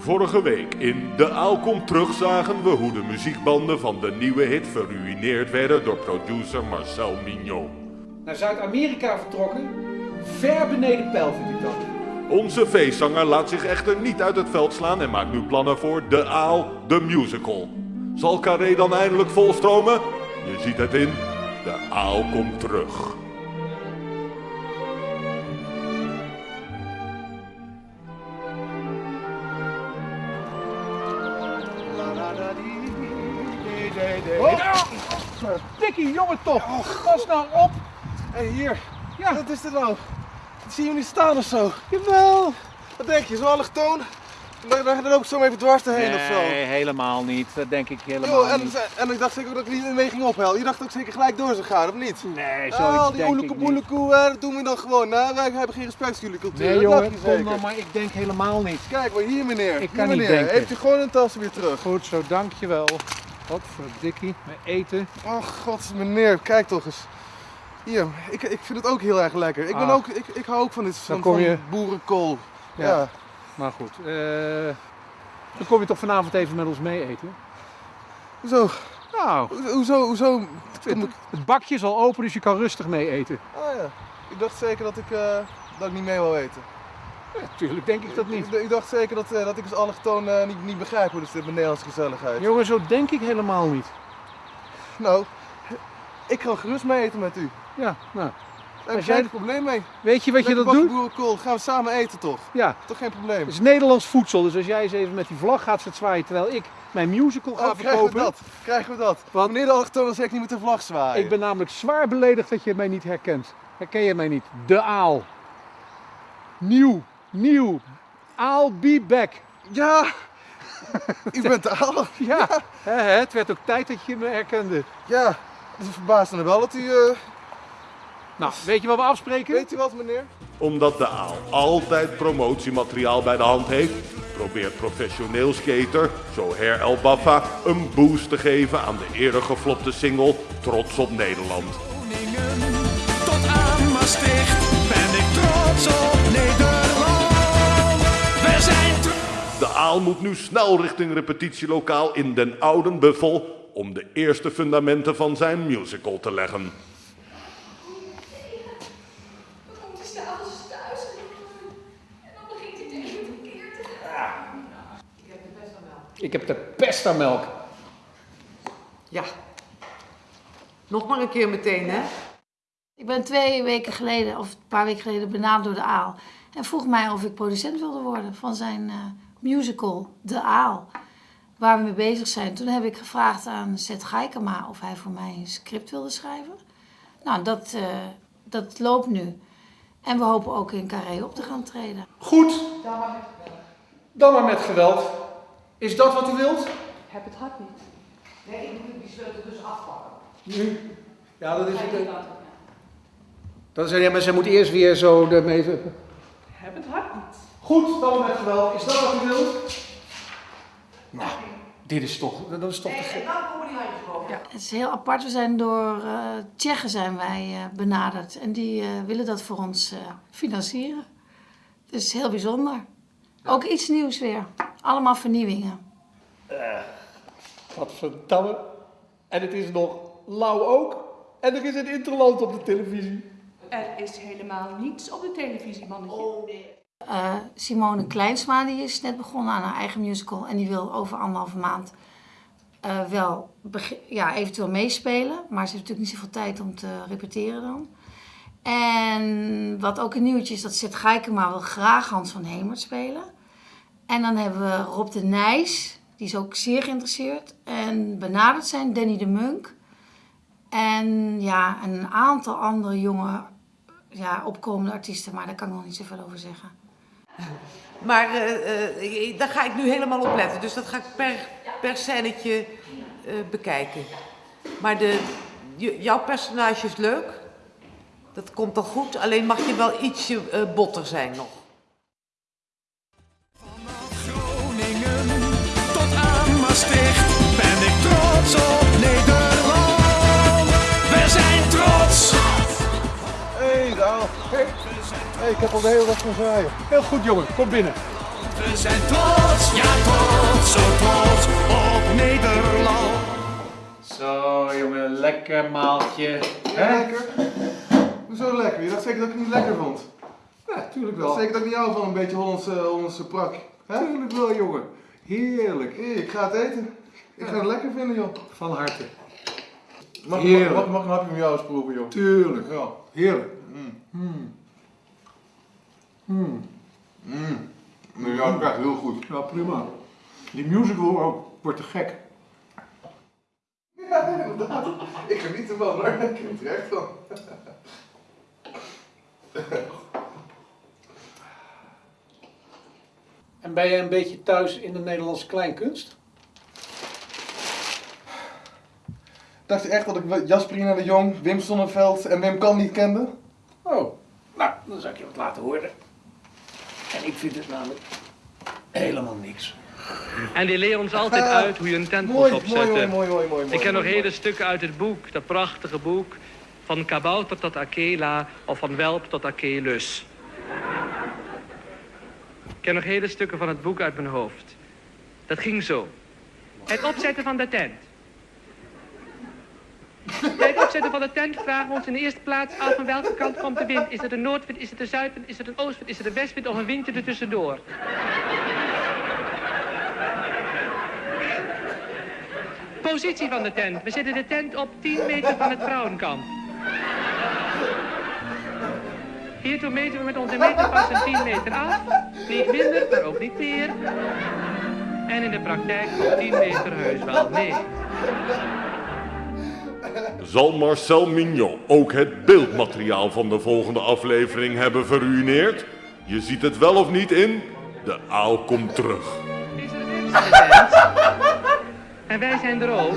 Vorige week in De Aal komt terug zagen we hoe de muziekbanden van de nieuwe hit verruineerd werden door producer Marcel Mignon. Naar Zuid-Amerika vertrokken? Ver beneden pijl vind ik dat. Onze feestzanger laat zich echter niet uit het veld slaan en maakt nu plannen voor De Aal, de musical. Zal Carré dan eindelijk volstromen? Je ziet het in De Aal komt terug. Dikkie, jongen toch! Pas nou op! Hé, hier. Ja. Wat is dit nou? Ik zie je niet staan of zo. Jawel! Wat denk je, zo'n allochtoon? Dan, dan, dan loop ik zo even dwars erheen of zo. Nee, helemaal niet. Dat denk ik helemaal Yo, en, niet. en ik dacht zeker ook dat ik niet mee ging ophellen. Je dacht ook zeker gelijk door zou gaan, of niet? Nee, Ah, zoiets die oelekoe niet. boelekoe, dat doen we dan gewoon. Nou, wij hebben geen respect voor jullie cultuur. Nee dat jongen, kom zeker. dan, maar ik denk helemaal niet. Kijk maar, hier meneer. Ik Hier, kan niet meneer. denken. Heeft u gewoon een tas weer terug. Goed zo, dankjewel. Wat voor dikkie, mijn eten. Oh god, meneer, kijk toch eens. Hier, ik, ik vind het ook heel erg lekker. Ik, ben Ah. ook, ik, ik hou ook van dit van, kom van je- boerenkool. Ja. Ja. Maar goed, eh, dan kom je toch vanavond even met ons mee eten? Hoezo? Nou, Hoezo? Hoezo? ik... het bakje is al open, dus je kan rustig mee eten. Ah ja. Ik dacht zeker dat ik, eh, dat ik niet mee wil eten. Ja, tuurlijk denk ik dat niet. Ik, ik dacht zeker dat, eh, dat ik als allochtoon eh, niet, niet begrijp hoe dit zit met Nederlandse gezelligheid. Jongen, zo denk ik helemaal niet. Nou, ik ga gerust mee eten met u. Ja, nou. Daar heb jij geen probleem mee. Weet je wat je dat doet? boerenkool, gaan we samen eten toch? Ja, Toch geen probleem. het is Nederlands voedsel. Dus als jij eens even met die vlag gaat zwaaien terwijl ik mijn musical ga Oh, krijgen we verkopen. dat? Krijgen we dat? Want- Meneer de allochtoon wil zeker niet met de vlag zwaaien. Ik ben namelijk zwaar beledigd dat je mij niet herkent. Herken je mij niet? De aal. Nieuw, nieuw. I'll be back. Ja! u bent de aal. Ja, hè, het werd ook tijd dat je me herkende. Ja, het is verbaasd wel dat u... eh, Nou, weet je wat we afspreken? Weet u wat meneer? Omdat de Aal altijd promotiemateriaal bij de hand heeft, probeert professioneel skater Zoher El Baffa een boost te geven aan de eerder geflopte single Trots op Nederland. Tot aan Maastricht ben ik trots op Nederland. Moet nu snel richting repetitielokaal in Den Ouden Buffel om de eerste fundamenten van zijn musical te leggen. Dan komt hij s'avonds thuis en dan begint hij tegen het verkeerd te gaan. Ik heb de pest aan melk. Ja. Nog maar een keer meteen, hè? Ik ben twee weken geleden, of een paar weken geleden, benaderd door de Aal. En vroeg mij of ik producent wilde worden van zijn eh, musical De Aal. Waar we mee bezig zijn. Toen heb ik gevraagd aan Seth Gaikema of hij voor mij een script wilde schrijven. Nou, dat, eh, dat loopt nu. En we hopen ook in Carré op te gaan treden. Goed. Dan maar met geweld. Is dat wat u wilt? Heb het hart niet. Nee, ik moet die sleutel dus afpakken. Nu? Ja, dat is het. Dat is, ja, maar ze moet eerst weer zo ermee... Heb het hart. Goed, dan met geweld. Is dat wat u wilt? Nou, dit is toch... Dat is toch te die handjes boven. Het is heel apart. We zijn door eh Tsjechen zijn wij eh, benaderd. En die eh, willen dat voor ons eh, financieren. Dus heel bijzonder. Ook iets nieuws weer. Allemaal vernieuwingen. Wat verdamme. En het is nog lauw ook. En er is een interland op de televisie. Er is helemaal niets op de televisie, mannetje. Eh, Simone Kleinsma die is net begonnen aan haar eigen musical. En die wil over anderhalve maand eh, wel ja, eventueel meespelen. Maar ze heeft natuurlijk niet zoveel tijd om te repeteren dan. En wat ook een nieuwtje is, dat Seth Geikema wil graag Hans van Hemert spelen. En dan hebben we Rob de Nijs, die is ook zeer geïnteresseerd. En benaderd zijn Danny de Munk. En ja, een aantal andere jonge ja, opkomende artiesten, maar daar kan ik nog niet zoveel over zeggen. Maar eh, eh, daar ga ik nu helemaal op letten. Dus dat ga ik per, per scènetje eh, bekijken. Maar de, jouw personage is leuk. Dat komt al goed. Alleen mag je wel ietsje botter zijn nog. Groningen tot aan Maastricht ben ik trots op hey, ik heb al de hele dag van zwaaien. Heel goed, jongen. Kom binnen. We zijn trots, ja trots, zo trots op Nederland. Zo jongen, lekker maaltje. Ja, lekker. Hoezo lekker? Je dacht zeker dat ik het niet lekker vond. Ja, tuurlijk dacht zeker dat ik niet hou van een beetje Hollandse, Hollandse prak. Hè? Tuurlijk wel jongen. Heerlijk. Ik ga het eten. Ik ga het lekker vinden, joh. Van harte. Mag, Heerlijk. mag, mag, mag een hapje met jou eens proeven, joh? Tuurlijk. Ja. Heerlijk. Mm. Nee, ja, dat gaat heel goed. Ja, prima. Die musical ook, wordt te gek. Ja, inderdaad. Ik geniet ervan, hoor. Ik geniet er echt van. En ben je een beetje thuis in de Nederlandse kleinkunst? Dacht je echt dat ik Jasperina de Jong, Wim Sonneveld en Wim Kan niet kende? Oh, nou, dan zal ik je wat laten horen. En ik vind het namelijk helemaal niks. En die leren ons altijd Ah, uit hoe je een tent moet opzetten. mooi, mooi, mooi. Ik ken nog hele stukken uit het boek, dat prachtige boek. Van kabouter tot Akela of van welp tot Akelus. Ik ken nog hele stukken van het boek uit mijn hoofd. Dat ging zo. Het opzetten van de tent. Bij het opzetten van de tent vragen we ons in de eerste plaats af van welke kant komt de wind. Is het een noordwind, is het een zuidwind, is het een oostwind, is het een westwind of een windje ertussendoor? Positie van de tent. We zetten de tent op 10 meter van het vrouwenkamp. Hiertoe meten we met onze meterpas een 10 meter af. Niet minder, maar ook niet meer. En in de praktijk komt 10 meter heus wel mee. Zal Marcel Mignon ook het beeldmateriaal van de volgende aflevering hebben verruineerd? Je ziet het wel of niet in De Aal komt terug. Is? En wij zijn er ook.